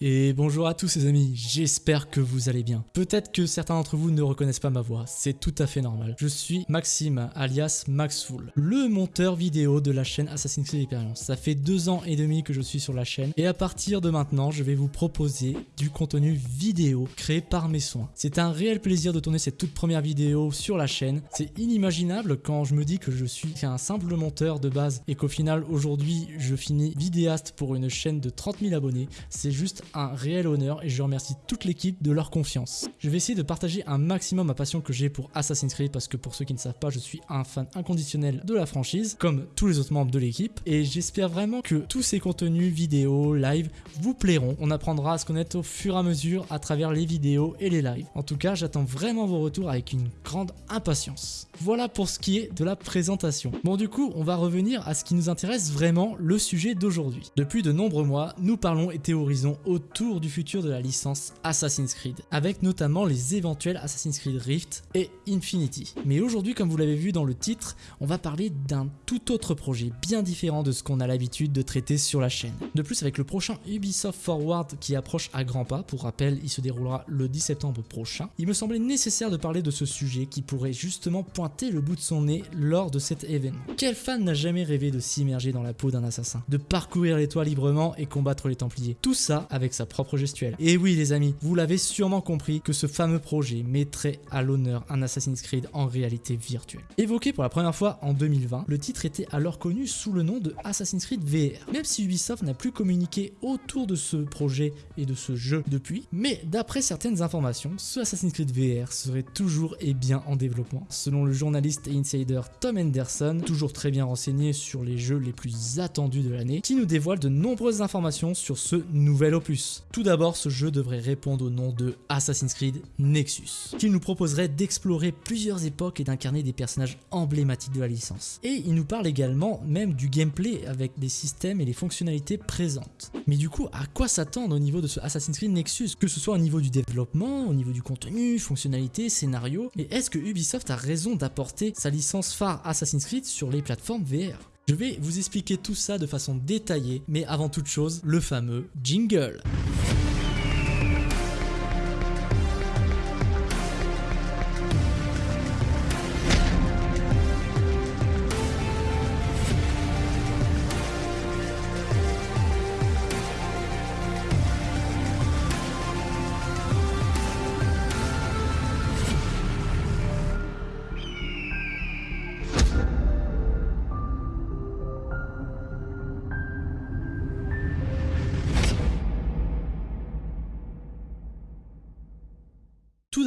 Et bonjour à tous les amis, j'espère que vous allez bien. Peut-être que certains d'entre vous ne reconnaissent pas ma voix, c'est tout à fait normal. Je suis Maxime, alias Maxful, le monteur vidéo de la chaîne Assassin's Creed Experience. Ça fait deux ans et demi que je suis sur la chaîne et à partir de maintenant, je vais vous proposer du contenu vidéo créé par mes soins. C'est un réel plaisir de tourner cette toute première vidéo sur la chaîne. C'est inimaginable quand je me dis que je suis un simple monteur de base et qu'au final aujourd'hui je finis vidéaste pour une chaîne de 30 000 abonnés. C'est juste un réel honneur et je remercie toute l'équipe de leur confiance. Je vais essayer de partager un maximum ma passion que j'ai pour Assassin's Creed parce que pour ceux qui ne savent pas, je suis un fan inconditionnel de la franchise, comme tous les autres membres de l'équipe. Et j'espère vraiment que tous ces contenus vidéo, live, vous plairont. On apprendra à se connaître au fur et à mesure à travers les vidéos et les lives. En tout cas, j'attends vraiment vos retours avec une grande impatience. Voilà pour ce qui est de la présentation. Bon du coup, on va revenir à ce qui nous intéresse vraiment, le sujet d'aujourd'hui. Depuis de nombreux mois, nous parlons et théorisons autour du futur de la licence Assassin's Creed, avec notamment les éventuels Assassin's Creed Rift et Infinity. Mais aujourd'hui, comme vous l'avez vu dans le titre, on va parler d'un tout autre projet, bien différent de ce qu'on a l'habitude de traiter sur la chaîne. De plus, avec le prochain Ubisoft Forward qui approche à grands pas, pour rappel, il se déroulera le 10 septembre prochain, il me semblait nécessaire de parler de ce sujet qui pourrait justement pointer le bout de son nez lors de cet événement. Quel fan n'a jamais rêvé de s'immerger dans la peau d'un assassin, de parcourir les toits librement et combattre les Templiers? Tout ça avec sa propre gestuelle. Et oui les amis, vous l'avez sûrement compris que ce fameux projet mettrait à l'honneur un Assassin's Creed en réalité virtuelle. Évoqué pour la première fois en 2020, le titre était alors connu sous le nom de Assassin's Creed VR. Même si Ubisoft n'a plus communiqué autour de ce projet et de ce jeu depuis, mais d'après certaines informations, ce Assassin's Creed VR serait toujours et bien en développement. Selon le journaliste et insider Tom Henderson, toujours très bien renseigné sur les jeux les plus attendus de l'année, qui nous dévoile de nombreuses informations sur ce nouvel opus. Tout d'abord, ce jeu devrait répondre au nom de Assassin's Creed Nexus, qui nous proposerait d'explorer plusieurs époques et d'incarner des personnages emblématiques de la licence. Et il nous parle également même du gameplay avec des systèmes et les fonctionnalités présentes. Mais du coup, à quoi s'attendre au niveau de ce Assassin's Creed Nexus Que ce soit au niveau du développement, au niveau du contenu, fonctionnalités, scénario, et est-ce que Ubisoft a raison d'apporter sa licence phare Assassin's Creed sur les plateformes VR je vais vous expliquer tout ça de façon détaillée, mais avant toute chose, le fameux jingle.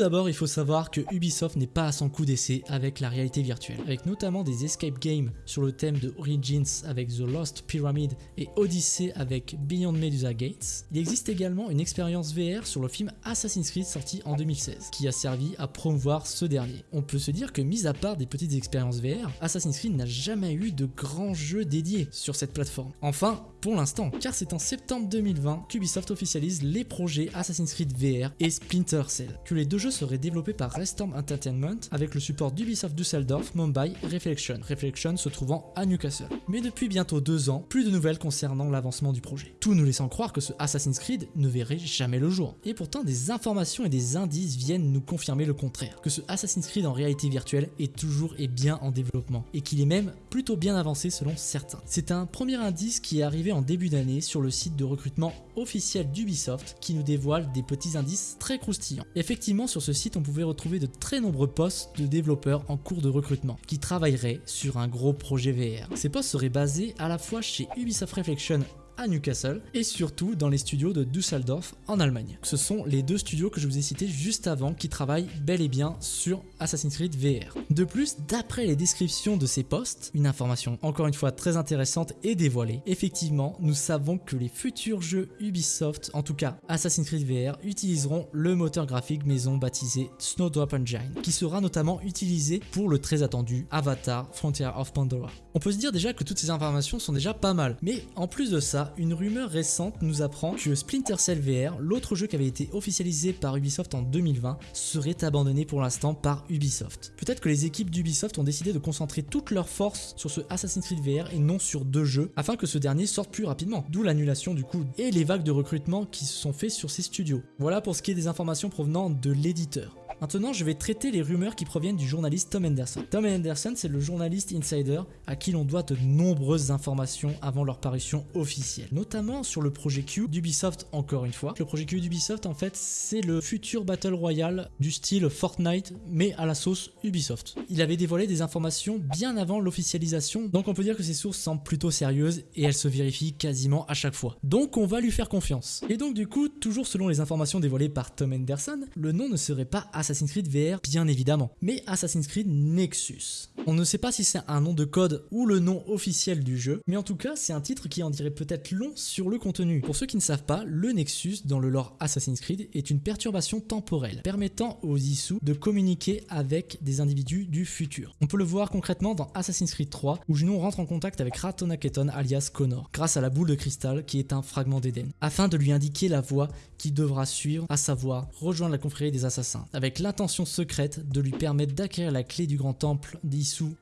D'abord, il faut savoir que Ubisoft n'est pas à son coup d'essai avec la réalité virtuelle, avec notamment des escape games sur le thème de Origins avec The Lost Pyramid et Odyssey avec Beyond Medusa Gates. Il existe également une expérience VR sur le film Assassin's Creed sorti en 2016, qui a servi à promouvoir ce dernier. On peut se dire que mis à part des petites expériences VR, Assassin's Creed n'a jamais eu de grands jeux dédiés sur cette plateforme. Enfin, pour l'instant, car c'est en septembre 2020 qu'Ubisoft officialise les projets Assassin's Creed VR et Splinter Cell, que les deux jeux seraient développés par Restorm Entertainment avec le support d'Ubisoft Düsseldorf, Mumbai Reflection, Reflection se trouvant à Newcastle. Mais depuis bientôt deux ans, plus de nouvelles concernant l'avancement du projet. Tout nous laissant croire que ce Assassin's Creed ne verrait jamais le jour. Et pourtant, des informations et des indices viennent nous confirmer le contraire, que ce Assassin's Creed en réalité virtuelle est toujours et bien en développement, et qu'il est même plutôt bien avancé selon certains. C'est un premier indice qui est arrivé en début d'année sur le site de recrutement officiel d'Ubisoft qui nous dévoile des petits indices très croustillants. Effectivement, sur ce site, on pouvait retrouver de très nombreux postes de développeurs en cours de recrutement qui travailleraient sur un gros projet VR. Ces postes seraient basés à la fois chez Ubisoft Reflection à Newcastle et surtout dans les studios de Düsseldorf en Allemagne. Ce sont les deux studios que je vous ai cités juste avant qui travaillent bel et bien sur Assassin's Creed VR. De plus, d'après les descriptions de ces postes, une information encore une fois très intéressante et dévoilée, effectivement, nous savons que les futurs jeux Ubisoft, en tout cas Assassin's Creed VR, utiliseront le moteur graphique maison baptisé Snowdrop Engine, qui sera notamment utilisé pour le très attendu Avatar Frontier of Pandora. On peut se dire déjà que toutes ces informations sont déjà pas mal, mais en plus de ça, une rumeur récente nous apprend que Splinter Cell VR, l'autre jeu qui avait été officialisé par Ubisoft en 2020, serait abandonné pour l'instant par Ubisoft. Peut-être que les équipes d'Ubisoft ont décidé de concentrer toutes leurs forces sur ce Assassin's Creed VR et non sur deux jeux, afin que ce dernier sorte plus rapidement, d'où l'annulation du coup et les vagues de recrutement qui se sont faits sur ces studios. Voilà pour ce qui est des informations provenant de l'éditeur. Maintenant, je vais traiter les rumeurs qui proviennent du journaliste Tom Henderson. Tom Henderson, c'est le journaliste insider à qui l'on doit de nombreuses informations avant leur parution officielle, notamment sur le projet Q d'Ubisoft encore une fois. Le projet Q d'Ubisoft, en fait, c'est le futur Battle Royale du style Fortnite, mais à la sauce Ubisoft. Il avait dévoilé des informations bien avant l'officialisation, donc on peut dire que ces sources semblent plutôt sérieuses et elles se vérifient quasiment à chaque fois. Donc on va lui faire confiance. Et donc du coup, toujours selon les informations dévoilées par Tom Henderson, le nom ne serait pas Assassin's Assassin's Creed VR, bien évidemment, mais Assassin's Creed Nexus. On ne sait pas si c'est un nom de code ou le nom officiel du jeu, mais en tout cas, c'est un titre qui en dirait peut-être long sur le contenu. Pour ceux qui ne savent pas, le Nexus, dans le lore Assassin's Creed, est une perturbation temporelle, permettant aux Issus de communiquer avec des individus du futur. On peut le voir concrètement dans Assassin's Creed 3, où Junon rentre en contact avec Ratonaketon alias Connor, grâce à la boule de cristal qui est un fragment d'Eden, afin de lui indiquer la voie qui devra suivre, à savoir rejoindre la confrérie des assassins, avec l'intention secrète de lui permettre d'acquérir la clé du grand temple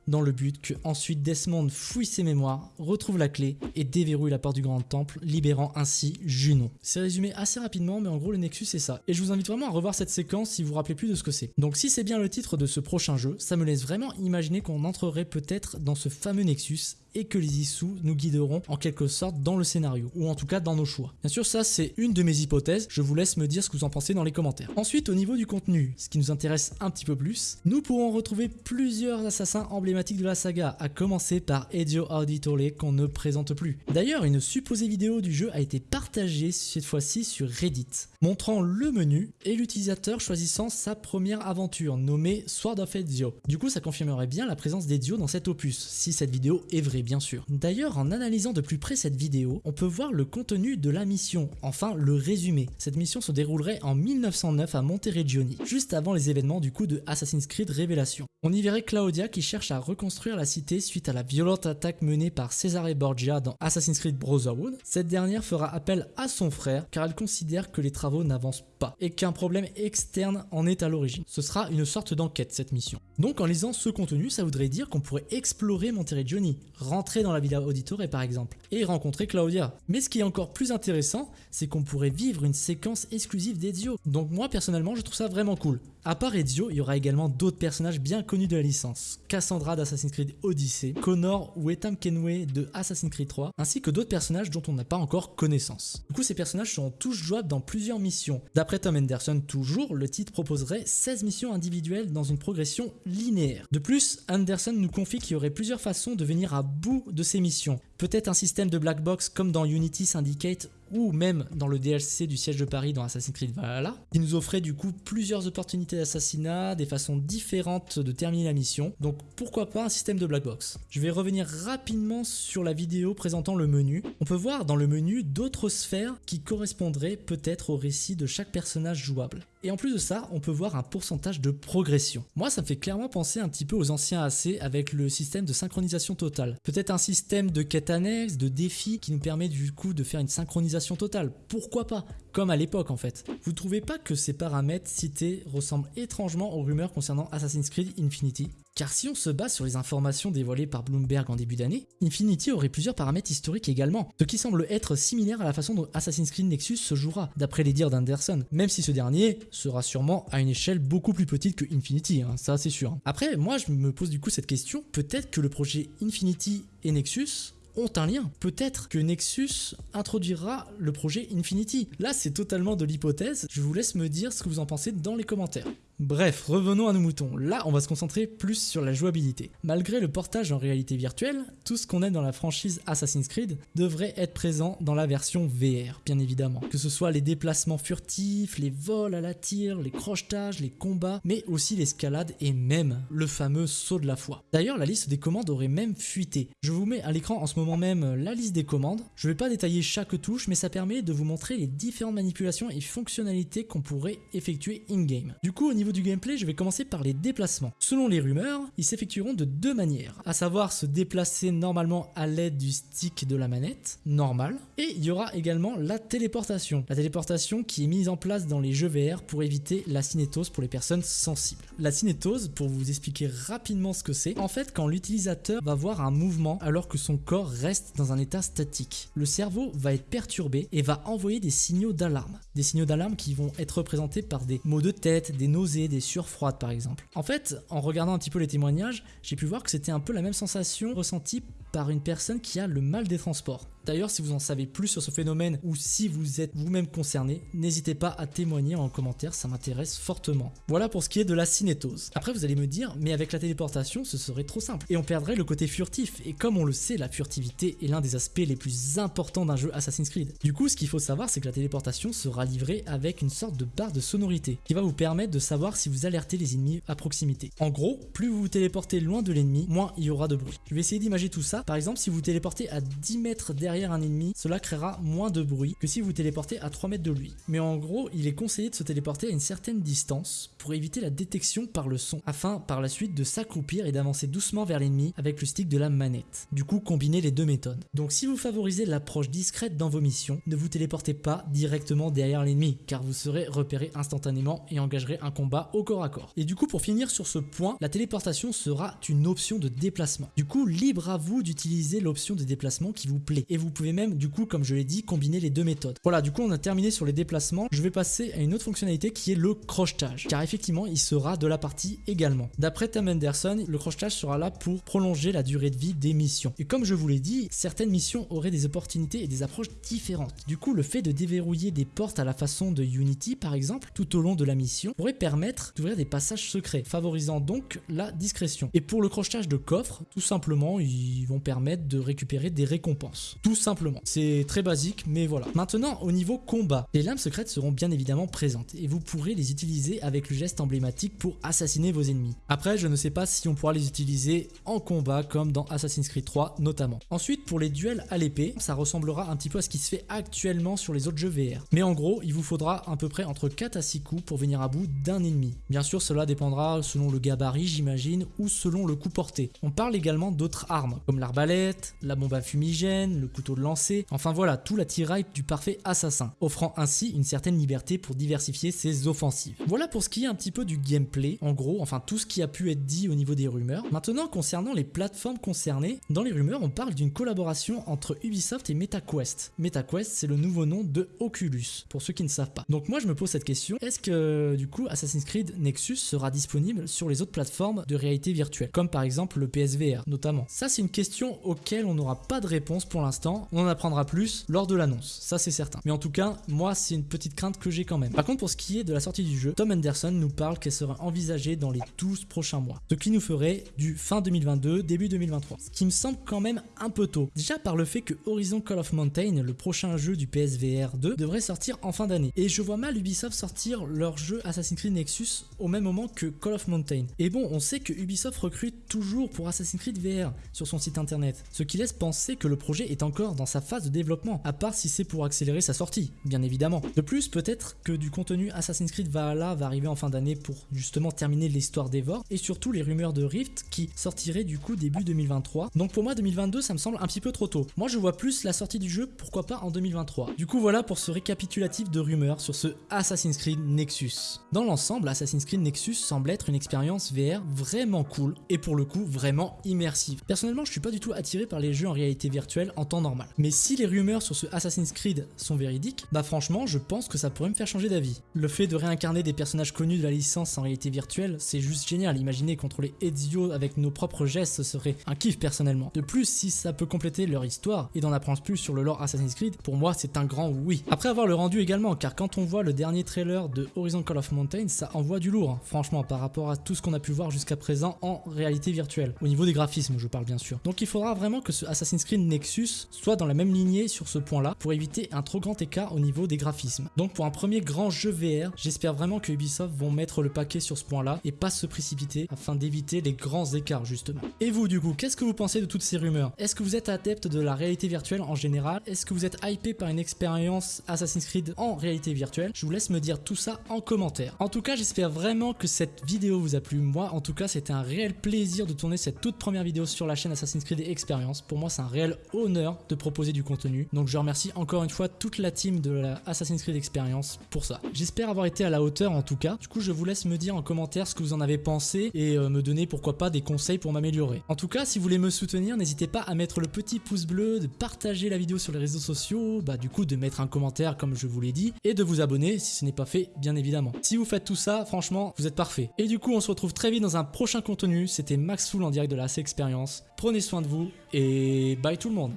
dans le but que ensuite Desmond fouille ses mémoires, retrouve la clé et déverrouille la porte du grand temple, libérant ainsi Junon. C'est résumé assez rapidement, mais en gros le Nexus c'est ça. Et je vous invite vraiment à revoir cette séquence si vous vous rappelez plus de ce que c'est. Donc si c'est bien le titre de ce prochain jeu, ça me laisse vraiment imaginer qu'on entrerait peut-être dans ce fameux Nexus et que les issus nous guideront en quelque sorte dans le scénario, ou en tout cas dans nos choix. Bien sûr, ça c'est une de mes hypothèses, je vous laisse me dire ce que vous en pensez dans les commentaires. Ensuite, au niveau du contenu, ce qui nous intéresse un petit peu plus, nous pourrons retrouver plusieurs assassins emblématiques de la saga, à commencer par Ezio Auditore qu'on ne présente plus. D'ailleurs, une supposée vidéo du jeu a été partagée cette fois-ci sur Reddit, montrant le menu et l'utilisateur choisissant sa première aventure, nommée Sword of Ezio. Du coup, ça confirmerait bien la présence d'Ezio dans cet opus, si cette vidéo est vraie bien sûr. D'ailleurs, en analysant de plus près cette vidéo, on peut voir le contenu de la mission, enfin le résumé. Cette mission se déroulerait en 1909 à Monteriggioni, juste avant les événements du coup de Assassin's Creed Révélation. On y verrait Claudia qui cherche à reconstruire la cité suite à la violente attaque menée par Cesare Borgia dans Assassin's Creed Brotherhood. Cette dernière fera appel à son frère car elle considère que les travaux n'avancent pas et qu'un problème externe en est à l'origine. Ce sera une sorte d'enquête cette mission. Donc en lisant ce contenu, ça voudrait dire qu'on pourrait explorer Monteriggioni, rentrer dans la Villa Auditore par exemple, et rencontrer Claudia. Mais ce qui est encore plus intéressant, c'est qu'on pourrait vivre une séquence exclusive d'Ezio. Donc moi personnellement, je trouve ça vraiment cool. À part Ezio, il y aura également d'autres personnages bien connus de la licence. Cassandra d'Assassin's Creed Odyssey, Connor ou Etam Kenway de Assassin's Creed 3, ainsi que d'autres personnages dont on n'a pas encore connaissance. Du coup, ces personnages seront tous jouables dans plusieurs missions. D'après Tom Henderson, toujours, le titre proposerait 16 missions individuelles dans une progression linéaire. De plus, Anderson nous confie qu'il y aurait plusieurs façons de venir à bout de ces missions. Peut-être un système de black box comme dans Unity Syndicate ou même dans le DLC du siège de Paris dans Assassin's Creed Valhalla, qui nous offrait du coup plusieurs opportunités d'assassinat, des façons différentes de terminer la mission, donc pourquoi pas un système de black box? Je vais revenir rapidement sur la vidéo présentant le menu. On peut voir dans le menu d'autres sphères qui correspondraient peut-être au récit de chaque personnage jouable. Et en plus de ça, on peut voir un pourcentage de progression. Moi, ça me fait clairement penser un petit peu aux anciens AC avec le système de synchronisation totale. Peut-être un système de quête annexe, de défis qui nous permet du coup de faire une synchronisation totale. Pourquoi pas? Comme à l'époque en fait. Vous trouvez pas que ces paramètres cités ressemblent étrangement aux rumeurs concernant Assassin's Creed Infinity? Car si on se base sur les informations dévoilées par Bloomberg en début d'année, Infinity aurait plusieurs paramètres historiques également, ce qui semble être similaire à la façon dont Assassin's Creed Nexus se jouera, d'après les dires d'Anderson, même si ce dernier sera sûrement à une échelle beaucoup plus petite que Infinity, hein, ça c'est sûr. Après, moi je me pose du coup cette question, peut-être que le projet Infinity et Nexus ont un lien. Peut-être que Nexus introduira le projet Infinity. Là, c'est totalement de l'hypothèse. Je vous laisse me dire ce que vous en pensez dans les commentaires. Bref, revenons à nos moutons. Là, on va se concentrer plus sur la jouabilité. Malgré le portage en réalité virtuelle, tout ce qu'on aime dans la franchise Assassin's Creed devrait être présent dans la version VR, bien évidemment. Que ce soit les déplacements furtifs, les vols à la tire, les crochetages, les combats, mais aussi l'escalade et même le fameux saut de la foi. D'ailleurs, la liste des commandes aurait même fuité. Je vous mets à l'écran en ce moment même la liste des commandes. Je ne vais pas détailler chaque touche, mais ça permet de vous montrer les différentes manipulations et fonctionnalités qu'on pourrait effectuer in-game. Du coup, au niveau du gameplay, je vais commencer par les déplacements. Selon les rumeurs, ils s'effectueront de deux manières, à savoir se déplacer normalement à l'aide du stick de la manette, normal, et il y aura également la téléportation. La téléportation qui est mise en place dans les jeux VR pour éviter la cinétose pour les personnes sensibles. La cinétose, pour vous expliquer rapidement ce que c'est, en fait quand l'utilisateur va voir un mouvement alors que son corps reste dans un état statique, le cerveau va être perturbé et va envoyer des signaux d'alarme. Des signaux d'alarme qui vont être représentés par des maux de tête, des nausées, des sueurs froides par exemple. En fait, en regardant un petit peu les témoignages, j'ai pu voir que c'était un peu la même sensation ressentie par une personne qui a le mal des transports. D'ailleurs, si vous en savez plus sur ce phénomène ou si vous êtes vous-même concerné, n'hésitez pas à témoigner en commentaire, ça m'intéresse fortement. Voilà pour ce qui est de la cinétose. Après, vous allez me dire, mais avec la téléportation, ce serait trop simple. Et on perdrait le côté furtif. Et comme on le sait, la furtivité est l'un des aspects les plus importants d'un jeu Assassin's Creed. Du coup, ce qu'il faut savoir, c'est que la téléportation sera livrée avec une sorte de barre de sonorité qui va vous permettre de savoir si vous alertez les ennemis à proximité. En gros, plus vous vous téléportez loin de l'ennemi, moins il y aura de bruit. Je vais essayer d'imaginer tout ça. Par exemple, si vous téléportez à 10 mètres derrière un ennemi, cela créera moins de bruit que si vous téléportez à 3 mètres de lui. Mais en gros, il est conseillé de se téléporter à une certaine distance pour éviter la détection par le son, afin par la suite de s'accroupir et d'avancer doucement vers l'ennemi avec le stick de la manette. Du coup, combinez les deux méthodes. Donc si vous favorisez l'approche discrète dans vos missions, ne vous téléportez pas directement derrière l'ennemi, car vous serez repéré instantanément et engagerez un combat au corps à corps. Et du coup, pour finir sur ce point, la téléportation sera une option de déplacement. Du coup, libre à vous d'utiliser l'option de déplacement qui vous plaît. Et vous pouvez même, du coup, comme je l'ai dit, combiner les deux méthodes. Voilà, du coup, on a terminé sur les déplacements. Je vais passer à une autre fonctionnalité qui est le crochetage, car effectivement, il sera de la partie également. D'après Tim Anderson, le crochetage sera là pour prolonger la durée de vie des missions. Et comme je vous l'ai dit, certaines missions auraient des opportunités et des approches différentes. Du coup, le fait de déverrouiller des portes à la façon de Unity, par exemple, tout au long de la mission, pourrait permettre d'ouvrir des passages secrets, favorisant donc la discrétion. Et pour le crochetage de coffres, tout simplement, ils vont permettre de récupérer des récompenses. Simplement. C'est très basique, mais voilà. Maintenant, au niveau combat, les lames secrètes seront bien évidemment présentes et vous pourrez les utiliser avec le geste emblématique pour assassiner vos ennemis. Après, je ne sais pas si on pourra les utiliser en combat comme dans Assassin's Creed 3 notamment. Ensuite, pour les duels à l'épée, ça ressemblera un petit peu à ce qui se fait actuellement sur les autres jeux VR. Mais en gros, il vous faudra à peu près entre 4 à 6 coups pour venir à bout d'un ennemi. Bien sûr, cela dépendra selon le gabarit, j'imagine, ou selon le coup porté. On parle également d'autres armes, comme l'arbalète, la bombe à fumigène, le couteau de lancer, enfin voilà, tout l'attirail du parfait assassin, offrant ainsi une certaine liberté pour diversifier ses offensives. Voilà pour ce qui est un petit peu du gameplay, en gros, enfin tout ce qui a pu être dit au niveau des rumeurs. Maintenant, concernant les plateformes concernées, dans les rumeurs, on parle d'une collaboration entre Ubisoft et MetaQuest. MetaQuest, c'est le nouveau nom de Oculus, pour ceux qui ne savent pas. Donc moi, je me pose cette question, est-ce que du coup Assassin's Creed Nexus sera disponible sur les autres plateformes de réalité virtuelle, comme par exemple le PSVR notamment? Ça, c'est une question auquel on n'aura pas de réponse pour l'instant, on en apprendra plus lors de l'annonce, ça c'est certain. Mais en tout cas, moi c'est une petite crainte que j'ai quand même. Par contre, pour ce qui est de la sortie du jeu, Tom Anderson nous parle qu'elle sera envisagée dans les 12 prochains mois, ce qui nous ferait du fin 2022, début 2023. Ce qui me semble quand même un peu tôt. Déjà par le fait que Horizon Call of Mountain, le prochain jeu du PSVR 2, devrait sortir en fin d'année. Et je vois mal Ubisoft sortir leur jeu Assassin's Creed Nexus au même moment que Call of Mountain. Et bon, on sait que Ubisoft recrute toujours pour Assassin's Creed VR sur son site internet, ce qui laisse penser que le projet est encore dans sa phase de développement, à part si c'est pour accélérer sa sortie, bien évidemment. De plus, peut-être que du contenu Assassin's Creed Valhalla va arriver en fin d'année pour justement terminer l'histoire d'Evor, et surtout les rumeurs de Rift qui sortiraient du coup début 2023. Donc pour moi 2022 ça me semble un petit peu trop tôt. Moi je vois plus la sortie du jeu, pourquoi pas en 2023. Du coup voilà pour ce récapitulatif de rumeurs sur ce Assassin's Creed Nexus. Dans l'ensemble, Assassin's Creed Nexus semble être une expérience VR vraiment cool, et pour le coup vraiment immersive. Personnellement je suis pas du tout attiré par les jeux en réalité virtuelle en temps normal. Mais si les rumeurs sur ce Assassin's Creed sont véridiques, bah franchement je pense que ça pourrait me faire changer d'avis. Le fait de réincarner des personnages connus de la licence en réalité virtuelle, c'est juste génial. Imaginez contrôler Ezio avec nos propres gestes, ce serait un kiff personnellement. De plus, si ça peut compléter leur histoire et d'en apprendre plus sur le lore Assassin's Creed, pour moi c'est un grand oui. Après avoir le rendu également, car quand on voit le dernier trailer de Horizon Call of Mountain, ça envoie du lourd, hein, franchement, par rapport à tout ce qu'on a pu voir jusqu'à présent en réalité virtuelle. Au niveau des graphismes, je parle bien sûr. Donc Donc il faudra vraiment que ce Assassin's Creed Nexus soit dans la même lignée sur ce point-là pour éviter un trop grand écart au niveau des graphismes. Donc pour un premier grand jeu VR, j'espère vraiment que Ubisoft vont mettre le paquet sur ce point-là et pas se précipiter afin d'éviter les grands écarts justement. Et vous du coup, qu'est-ce que vous pensez de toutes ces rumeurs? Est-ce que vous êtes adepte de la réalité virtuelle en général? Est-ce que vous êtes hypé par une expérience Assassin's Creed en réalité virtuelle? Je vous laisse me dire tout ça en commentaire. En tout cas, j'espère vraiment que cette vidéo vous a plu. Moi, en tout cas, c'était un réel plaisir de tourner cette toute première vidéo sur la chaîne Assassin's Creed Experience. Pour moi, c'est un réel honneur de proposer du contenu. Donc je remercie encore une fois toute la team de la Assassin's Creed Experience pour ça. J'espère avoir été à la hauteur en tout cas. Du coup, je vous laisse me dire en commentaire ce que vous en avez pensé et euh, me donner pourquoi pas des conseils pour m'améliorer. En tout cas, si vous voulez me soutenir, n'hésitez pas à mettre le petit pouce bleu, de partager la vidéo sur les réseaux sociaux, bah du coup de mettre un commentaire comme je vous l'ai dit, et de vous abonner si ce n'est pas fait bien évidemment. Si vous faites tout ça, franchement, vous êtes parfait. Et du coup, on se retrouve très vite dans un prochain contenu. C'était Max Full en direct de la C Experience. Prenez soin de vous et bye tout le monde.